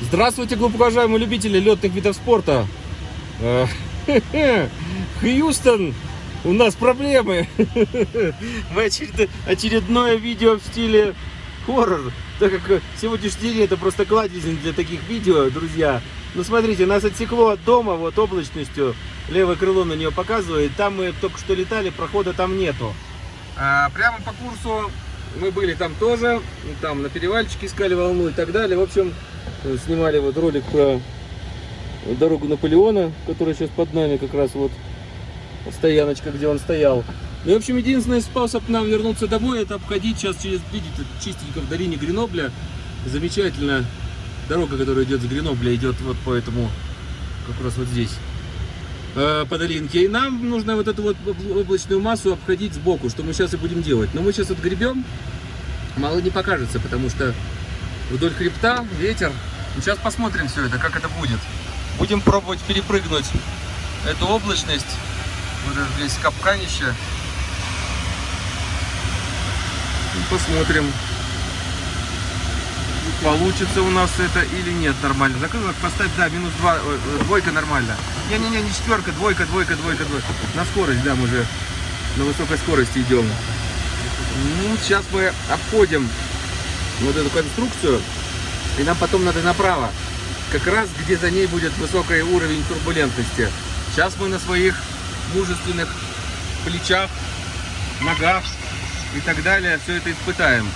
Здравствуйте, глубоко уважаемые любители летных видов спорта. Э, Хьюстон, у нас проблемы. Мы очеред... очередное видео в стиле хоррор. Так как сегодняшний день это просто кладезин для таких видео, друзья. Ну смотрите, нас отсекло от дома вот облачностью. Левое крыло на нее показывает. Там мы только что летали, прохода там нету. А, прямо по курсу мы были там тоже. Там на перевальчике искали волну и так далее. В общем, снимали вот ролик про дорогу Наполеона, которая сейчас под нами как раз вот стояночка, где он стоял. Ну, в общем, единственный способ нам вернуться домой, это обходить сейчас через, видите, чистенько в долине Гренобля. Замечательно. Дорога, которая идет с Гренобля, идет вот по этому, как раз вот здесь, по долинке. И нам нужно вот эту вот облачную массу обходить сбоку, что мы сейчас и будем делать. Но мы сейчас отгребем, мало не покажется, потому что вдоль хребта ветер. Сейчас посмотрим все это, как это будет. Будем пробовать перепрыгнуть эту облачность. Вот это здесь капканище. И посмотрим, получится у нас это или нет нормально. Закрылок поставь, да, минус 2, э, двойка нормально. Не-не-не, не четверка, двойка, двойка, двойка, двойка. На скорость, да, мы же на высокой скорости идем. Ну, сейчас мы обходим вот эту конструкцию. И нам потом надо направо. Как раз где за ней будет высокий уровень турбулентности. Сейчас мы на своих мужественных плечах, ногах и так далее все это испытаем.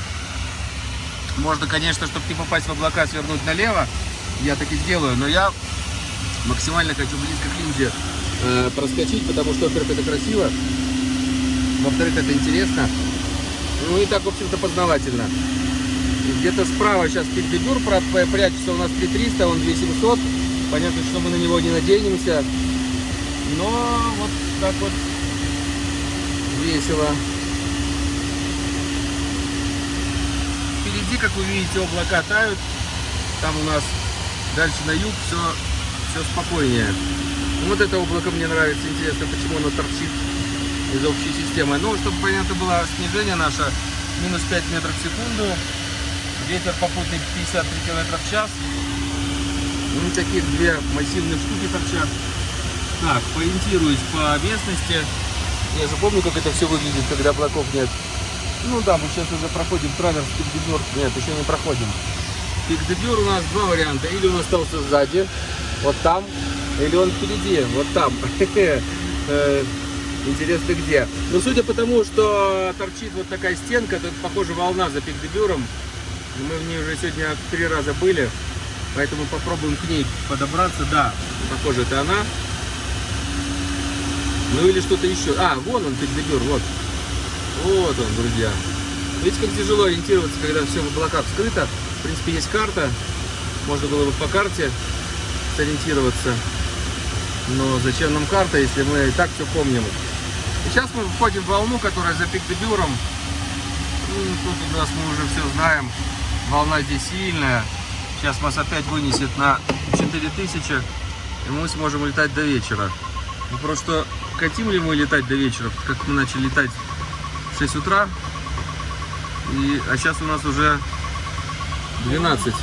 Можно, конечно, чтобы не попасть в облака, свернуть налево. Я так и сделаю. Но я максимально хочу близко к линзе э, проскочить, потому что, во-первых, это красиво. Во-вторых, это интересно. Ну и так, в общем-то, познавательно. Где-то справа сейчас пикдебюр прячется у нас 3300, он 2700. Понятно, что мы на него не надеемся. Но вот так вот весело. Впереди, как вы видите, облака тают. Там у нас дальше на юг все, все спокойнее. Вот это облако мне нравится. Интересно, почему оно торчит из общей системы. Ну, чтобы понятно было, снижение наше минус 5 метров в секунду. Ветер попутный 53 км в час. Ну, таких две массивные штуки торчат. Так, поориентируюсь по местности. Я же помню, как это все выглядит, когда облаков нет. Ну да, мы сейчас уже проходим траверс пик-дебюр. Нет, еще не проходим. Пик-дебюр у нас два варианта. Или он остался сзади, вот там, или он впереди, вот там. Э, интересно где. Но судя по тому, что торчит вот такая стенка, это, похоже, волна за пик-дебюром. Мы в ней уже сегодня три раза были, поэтому попробуем к ней подобраться. Да, похоже, это она. Ну или что-то еще. А, вон он, пикдебюр, вот. Вот он, друзья. Видите, как тяжело ориентироваться, когда все в облаках скрыто. В принципе, есть карта. Можно было бы по карте сориентироваться. Но зачем нам карта, если мы и так все помним? Сейчас мы входим в волну, которая за пикдебюром. Ну, тут у нас мы уже все знаем. Волна здесь сильная. Сейчас нас опять вынесет на 4000, и мы сможем летать до вечера. Вопрос, что хотим ли мы летать до вечера, как мы начали летать 6 утра. И, а сейчас у нас уже 12.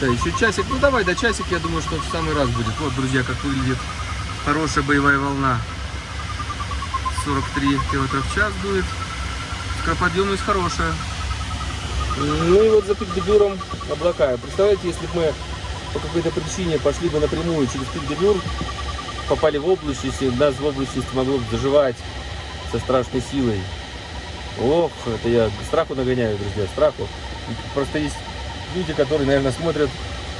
Да, еще часик. Ну давай, до часик, я думаю, что в самый раз будет. Вот, друзья, как выглядит хорошая боевая волна. 43 км в час дует. Скороподъемность хорошая. Ну и вот за пикдебюром облака. Представляете, если бы мы по какой-то причине пошли бы напрямую через пикдебюр, попали в облачность, и нас в облачности могло бы заживать со страшной силой. Ох, это я страху нагоняю, друзья, страху. Просто есть люди, которые, наверное, смотрят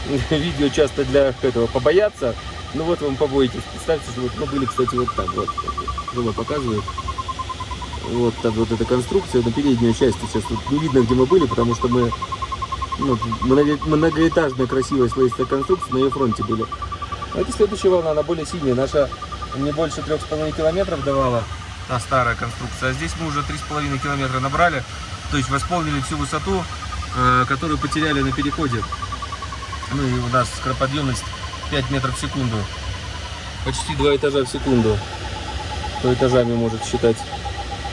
видео часто для этого побояться. Ну вот вам побоитесь. Представьте, что вот, ну были, кстати, вот так вот. Жена показывает. Вот так вот эта конструкция на передней части. Сейчас тут не видно, где мы были, потому что мы ну, многоэтажная красивая слоистая конструкция на ее фронте были. А это следующая волна, она более сильная. Наша не больше 3,5 километров давала, та старая конструкция. А здесь мы уже 3,5 километра набрали. То есть восполнили всю высоту, э, которую потеряли на переходе. Ну и у нас скороподъемность 5 метров в секунду. Почти 2 этажа в секунду. То этажами может считать.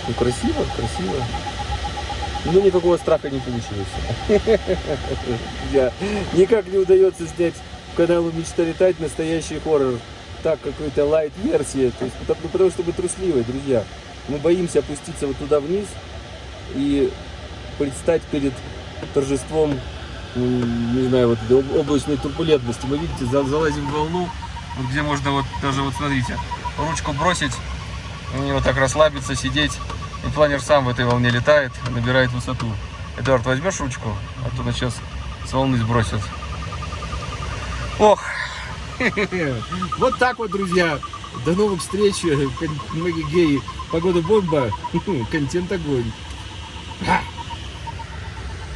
Ну, красиво, красиво. Но никакого страха не получилось. Друзья, Никак не удается снять каналу Мечта летать настоящий хоррор. Так, какой-то лайт-версия. То есть, потому, ну, потому что мы трусливые, друзья. Мы боимся опуститься вот туда вниз и предстать перед торжеством, м, не знаю, вот облачной турбулентности. Мы, видите, за- залазим в волну, вот где можно вот даже вот смотрите, ручку бросить, и вот так расслабиться, сидеть. И планер сам в этой волне летает, набирает высоту. Эдуард, возьмешь ручку? А то нас сейчас с волны сбросят. Ох! Вот так вот, друзья. До новых встреч. Маги геи. Погода бомба. Контент огонь.